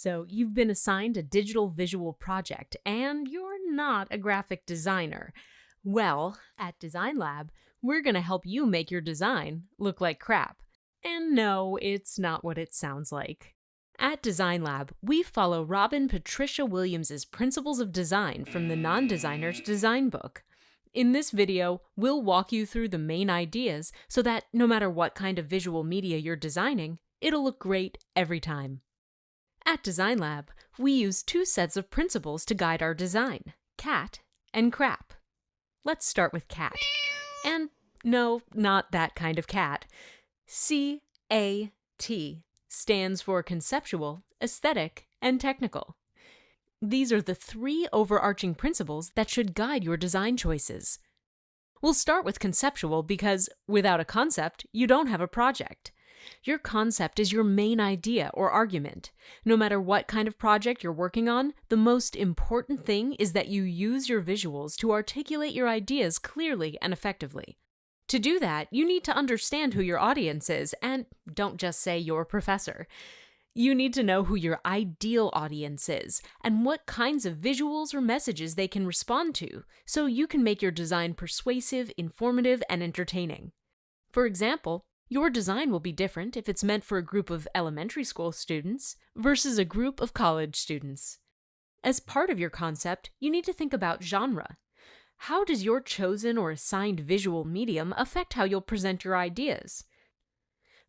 So, you've been assigned a digital visual project and you're not a graphic designer. Well, at Design Lab, we're going to help you make your design look like crap. And no, it's not what it sounds like. At Design Lab, we follow Robin Patricia Williams' Principles of Design from the Non-Designer's Design Book. In this video, we'll walk you through the main ideas so that no matter what kind of visual media you're designing, it'll look great every time. At Design Lab, we use two sets of principles to guide our design, cat and crap. Let's start with cat. And no, not that kind of cat. C-A-T stands for conceptual, aesthetic, and technical. These are the three overarching principles that should guide your design choices. We'll start with conceptual because without a concept, you don't have a project. Your concept is your main idea or argument. No matter what kind of project you're working on, the most important thing is that you use your visuals to articulate your ideas clearly and effectively. To do that, you need to understand who your audience is, and don't just say your professor. You need to know who your ideal audience is and what kinds of visuals or messages they can respond to, so you can make your design persuasive, informative, and entertaining. For example, your design will be different if it's meant for a group of elementary school students versus a group of college students. As part of your concept, you need to think about genre. How does your chosen or assigned visual medium affect how you'll present your ideas?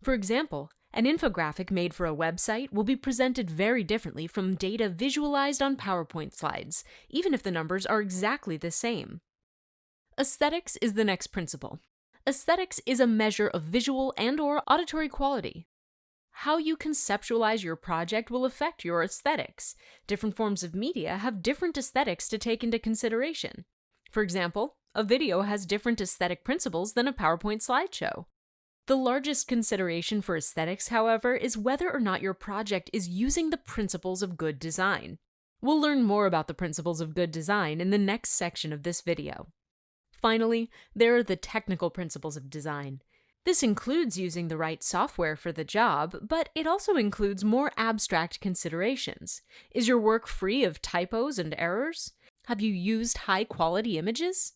For example, an infographic made for a website will be presented very differently from data visualized on PowerPoint slides, even if the numbers are exactly the same. Aesthetics is the next principle. Aesthetics is a measure of visual and or auditory quality. How you conceptualize your project will affect your aesthetics. Different forms of media have different aesthetics to take into consideration. For example, a video has different aesthetic principles than a PowerPoint slideshow. The largest consideration for aesthetics, however, is whether or not your project is using the principles of good design. We'll learn more about the principles of good design in the next section of this video. Finally, there are the technical principles of design. This includes using the right software for the job, but it also includes more abstract considerations. Is your work free of typos and errors? Have you used high quality images?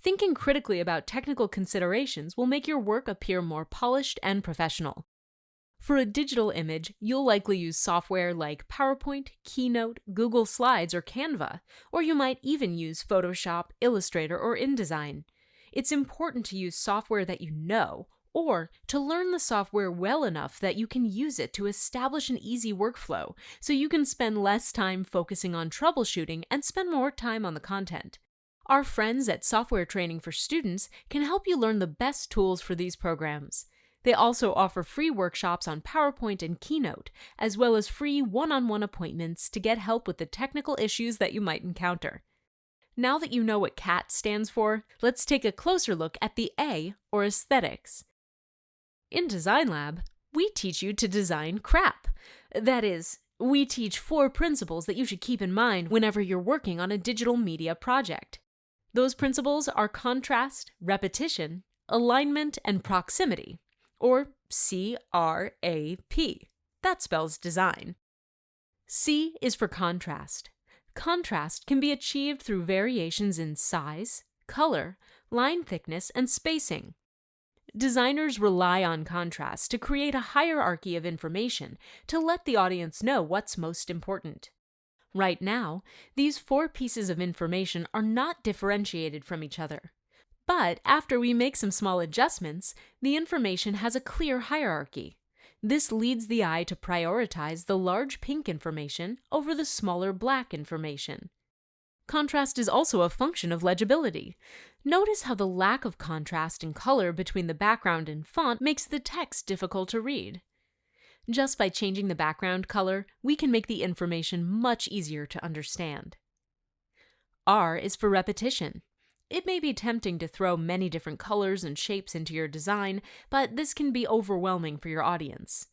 Thinking critically about technical considerations will make your work appear more polished and professional. For a digital image, you'll likely use software like PowerPoint, Keynote, Google Slides, or Canva, or you might even use Photoshop, Illustrator, or InDesign. It's important to use software that you know, or to learn the software well enough that you can use it to establish an easy workflow, so you can spend less time focusing on troubleshooting and spend more time on the content. Our friends at Software Training for Students can help you learn the best tools for these programs. They also offer free workshops on PowerPoint and Keynote, as well as free one-on-one appointments to get help with the technical issues that you might encounter. Now that you know what CAT stands for, let's take a closer look at the A, or aesthetics. In Design Lab, we teach you to design crap. That is, we teach four principles that you should keep in mind whenever you're working on a digital media project. Those principles are contrast, repetition, alignment, and proximity or C-R-A-P. That spells design. C is for contrast. Contrast can be achieved through variations in size, color, line thickness, and spacing. Designers rely on contrast to create a hierarchy of information to let the audience know what's most important. Right now, these four pieces of information are not differentiated from each other. But after we make some small adjustments, the information has a clear hierarchy. This leads the eye to prioritize the large pink information over the smaller black information. Contrast is also a function of legibility. Notice how the lack of contrast in color between the background and font makes the text difficult to read. Just by changing the background color, we can make the information much easier to understand. R is for repetition. It may be tempting to throw many different colors and shapes into your design, but this can be overwhelming for your audience.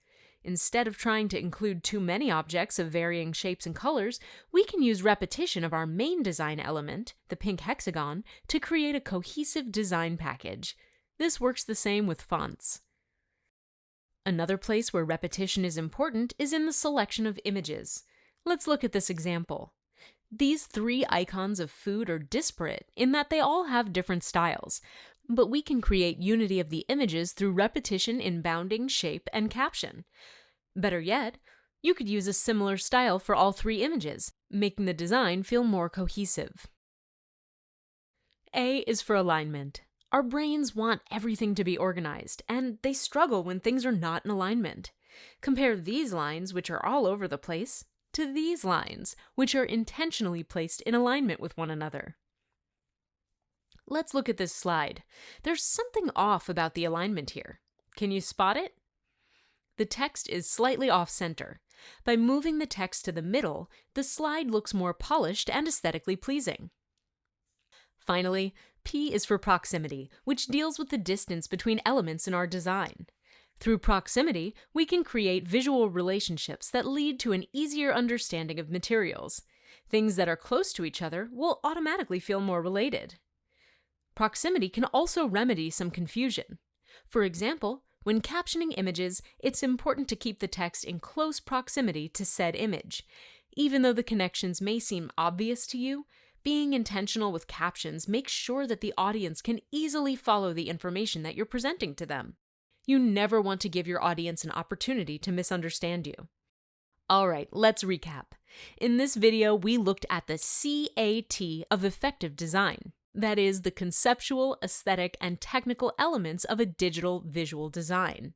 Instead of trying to include too many objects of varying shapes and colors, we can use repetition of our main design element, the pink hexagon, to create a cohesive design package. This works the same with fonts. Another place where repetition is important is in the selection of images. Let's look at this example. These three icons of food are disparate in that they all have different styles, but we can create unity of the images through repetition in bounding, shape, and caption. Better yet, you could use a similar style for all three images, making the design feel more cohesive. A is for alignment. Our brains want everything to be organized, and they struggle when things are not in alignment. Compare these lines, which are all over the place, to these lines, which are intentionally placed in alignment with one another. Let's look at this slide. There's something off about the alignment here. Can you spot it? The text is slightly off-center. By moving the text to the middle, the slide looks more polished and aesthetically pleasing. Finally, P is for proximity, which deals with the distance between elements in our design. Through proximity, we can create visual relationships that lead to an easier understanding of materials. Things that are close to each other will automatically feel more related. Proximity can also remedy some confusion. For example, when captioning images, it's important to keep the text in close proximity to said image. Even though the connections may seem obvious to you, being intentional with captions makes sure that the audience can easily follow the information that you're presenting to them. You never want to give your audience an opportunity to misunderstand you. Alright, let's recap. In this video, we looked at the CAT of effective design. That is, the conceptual, aesthetic, and technical elements of a digital visual design.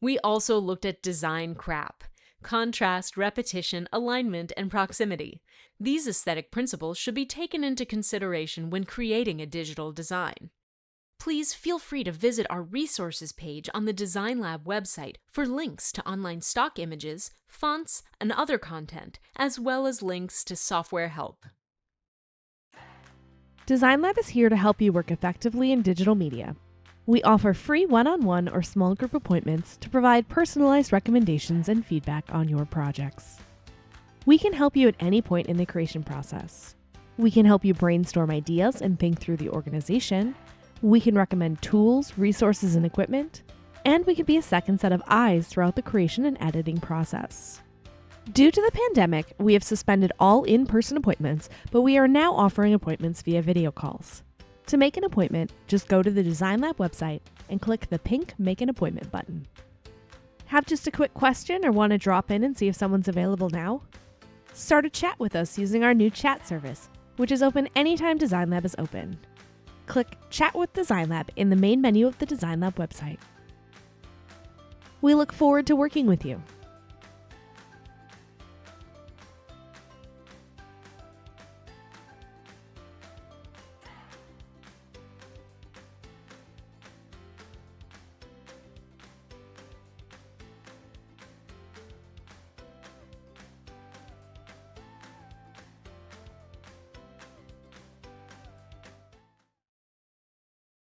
We also looked at design crap contrast, repetition, alignment, and proximity. These aesthetic principles should be taken into consideration when creating a digital design please feel free to visit our resources page on the Design Lab website for links to online stock images, fonts, and other content, as well as links to software help. Design Lab is here to help you work effectively in digital media. We offer free one-on-one or small group appointments to provide personalized recommendations and feedback on your projects. We can help you at any point in the creation process. We can help you brainstorm ideas and think through the organization, we can recommend tools, resources, and equipment, and we can be a second set of eyes throughout the creation and editing process. Due to the pandemic, we have suspended all in person appointments, but we are now offering appointments via video calls. To make an appointment, just go to the Design Lab website and click the pink Make an Appointment button. Have just a quick question or want to drop in and see if someone's available now? Start a chat with us using our new chat service, which is open anytime Design Lab is open click Chat with Design Lab in the main menu of the Design Lab website. We look forward to working with you.